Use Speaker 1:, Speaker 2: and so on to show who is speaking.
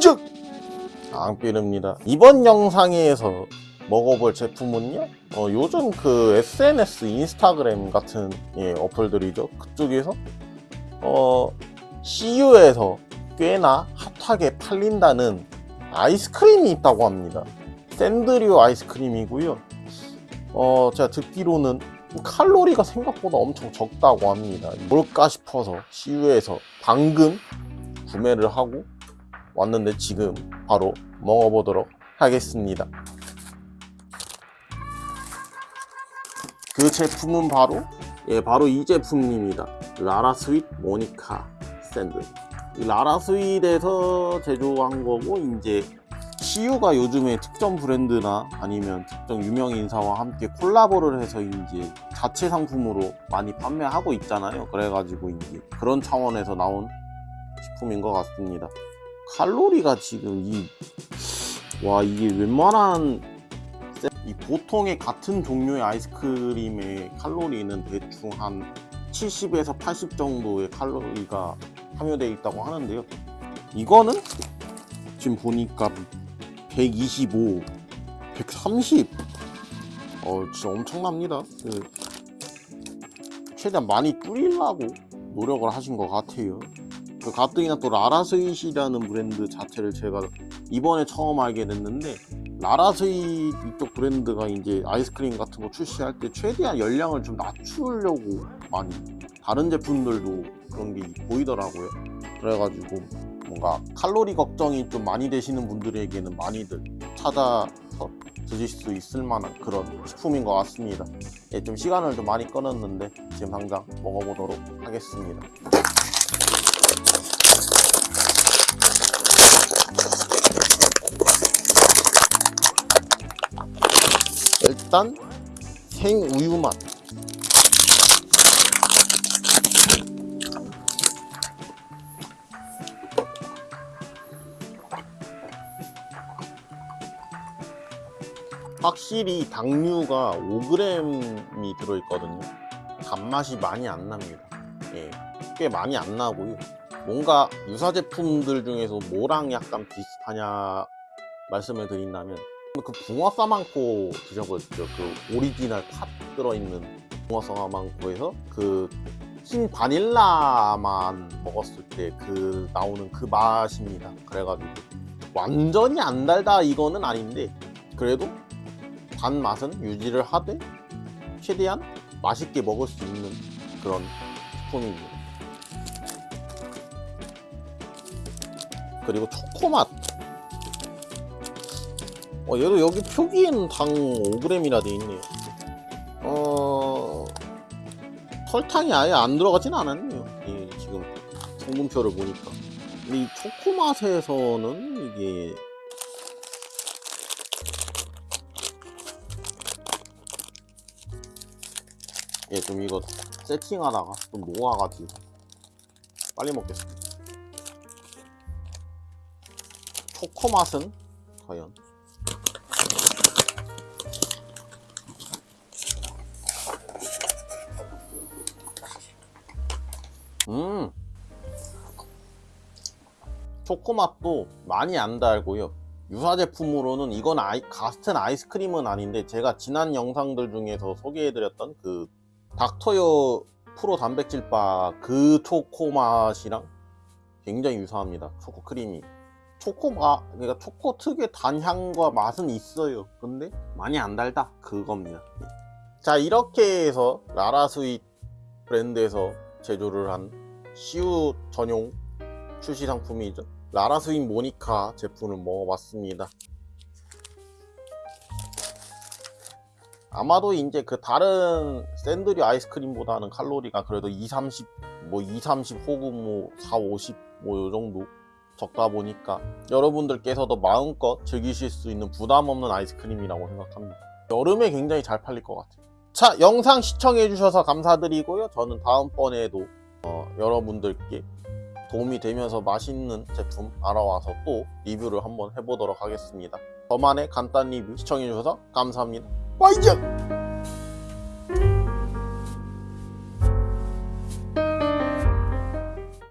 Speaker 1: 와이적 앙삐릅니다. 이번 영상에서 먹어볼 제품은요? 어, 요즘 그 SNS 인스타그램 같은 예, 어플들이죠. 그쪽에서 어, CU에서 꽤나 핫하게 팔린다는 아이스크림이 있다고 합니다. 샌드류 아이스크림이고요. 어, 제가 듣기로는 칼로리가 생각보다 엄청 적다고 합니다. 뭘까 싶어서 CU에서 방금 구매를 하고 왔는데 지금 바로 먹어보도록 하겠습니다. 그 제품은 바로 예 바로 이 제품입니다. 라라 스윗 모나카 샌드 이 라라 스윗에서 제조한 거고 이제 CU가 요즘에 특정 브랜드나 아니면 특정 유명 인사와 함께 콜라보를 해서 이제 자체 상품으로 많이 판매하고 있잖아요. 그래가지고 이제 그런 차원에서 나온 식품인 것 같습니다 칼로리가 지금 이 와 이게 웬만한 세- 이 보통의 같은 종류의 아이스크림의 칼로리는 대충 한 70에서 80 정도의 칼로리가 함유되어 있다고 하는데요 이거는 지금 보니까 125 130 어, 진짜 엄청납니다. 그, 최대한 많이 뿌리려고 노력을 하신 것 같아요. 그 가뜩이나 또 라라스윗이라는 브랜드 자체를 제가 이번에 처음 알게 됐는데 라라스윗 이쪽 브랜드가 이제 아이스크림 같은 거 출시할 때 최대한 열량을 좀 낮추려고 많이 다른 제품들도 그런 게 보이더라고요. 그래가지고 뭔가 칼로리 걱정이 좀 많이 되시는 분들에게는 많이들 찾아서 드실 수 있을 만한 그런 식품인 것 같습니다. 예, 좀 시간을 좀 많이 끊었는데 지금 당장 먹어보도록 하겠습니다. 일단 생우유 맛. 확실히 당류가 5g이 들어있거든요. 단맛이 많이 안 납니다. 예, 꽤 많이 안 나고요. 뭔가 유사 제품들 중에서 뭐랑 약간 비슷하냐 말씀을 드린다면 그 붕어 싸만코 드셔보셨죠? 그 오리지널 팥 들어있는 붕어 싸만코에서 그 흰 바닐라만 먹었을 때 그 나오는 그 맛입니다. 그래가지고 완전히 안 달다 이거는 아닌데 그래도 단 맛은 유지를 하되 최대한 맛있게 먹을 수 있는 그런 식품입니다. 그리고 초코맛. 어, 얘도 여기 표기에는 당 5g이라 돼 있네요. 어, 설탕이 아예 안 들어가진 않았네요. 예, 지금 성분표를 보니까. 이 초코 맛에서는 이게 예, 좀 이거 세팅하다가 좀 녹아가지고 빨리 먹겠습니다. 초코 맛은 과연? 음, 초코 맛도 많이 안 달고요. 유사 제품으로는 이건 아이, 같은 아이스크림은 아닌데 제가 지난 영상들 중에서 소개해드렸던 그 닥터요 프로 단백질바 그 초코 맛이랑 굉장히 유사합니다. 초코 크림이. 초코 맛, 그러니까 초코 특유의 단향과 맛은 있어요. 근데 많이 안 달다. 그겁니다. 예. 자, 이렇게 해서 라라스윗 브랜드에서 제조를 한 CU 전용 출시 상품이죠. 라라스윗 모니카 제품을 먹어봤습니다. 아마도 이제 그 다른 샌드류 아이스크림보다는 칼로리가 그래도 2, 30, 뭐 2, 30 혹은 뭐 4, 50, 뭐 요 정도 적다 보니까 여러분들께서도 마음껏 즐기실 수 있는 부담 없는 아이스크림이라고 생각합니다. 여름에 굉장히 잘 팔릴 것 같아요. 자, 영상 시청해주셔서 감사드리고요. 저는 다음번에도 어, 여러분들께 도움이 되면서 맛있는 제품 알아와서 또 리뷰를 한번 해보도록 하겠습니다. 저만의 간단 리뷰 시청해주셔서 감사합니다. 와이즈!